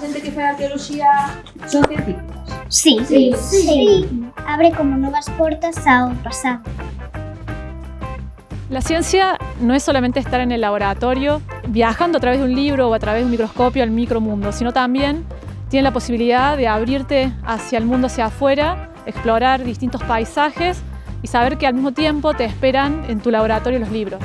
de arqueología son científicas? Sí. Sí, sí. Abre como nuevas puertas ao pasado. La ciencia no es solamente estar en el laboratorio, viajando a través de un libro o a través de un microscopio al micromundo, sino también tiene la posibilidad de abrirte hacia el mundo hacia afuera, explorar distintos paisajes y saber que al mismo tiempo te esperan en tu laboratorio los libros.